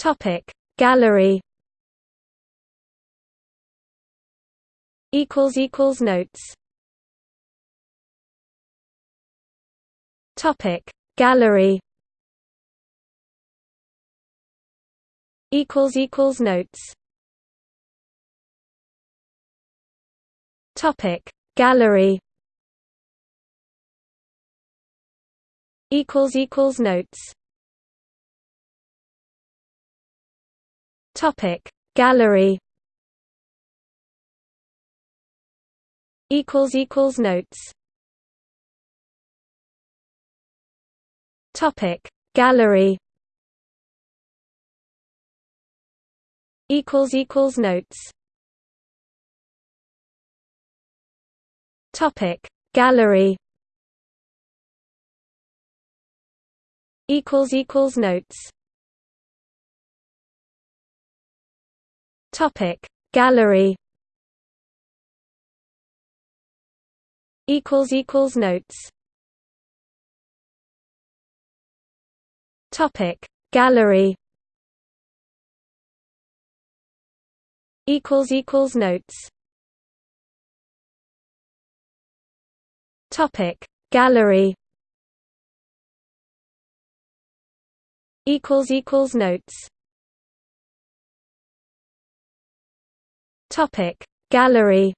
Topic. Gallery. Equals equals notes. Topic. Gallery. Equals equals notes. Topic. Gallery. Equals equals notes Topic. Gallery. Equals equals notes. Topic. Gallery. Equals equals notes. Topic. Gallery. Equals equals notes Topic. Gallery. Equals equals notes. Topic. Gallery. Equals equals notes. Topic. Gallery. Equals equals notes Topic. Gallery.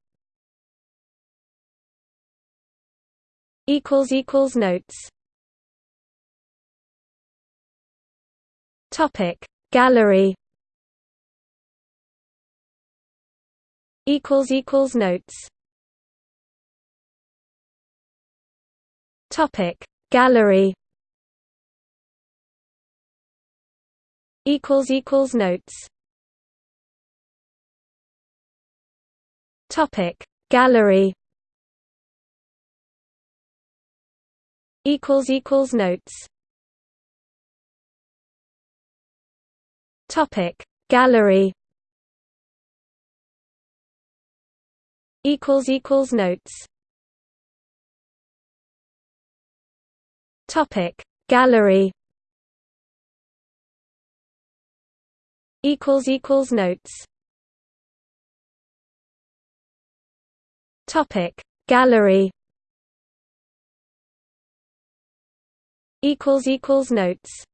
Equals equals notes. Topic. Gallery. Equals equals notes. Topic. Gallery. Equals equals notes Topic. Gallery. Equals equals notes. Topic. Gallery. Equals equals notes. Topic. Gallery. Equals equals notes Topic. Gallery. Equals equals notes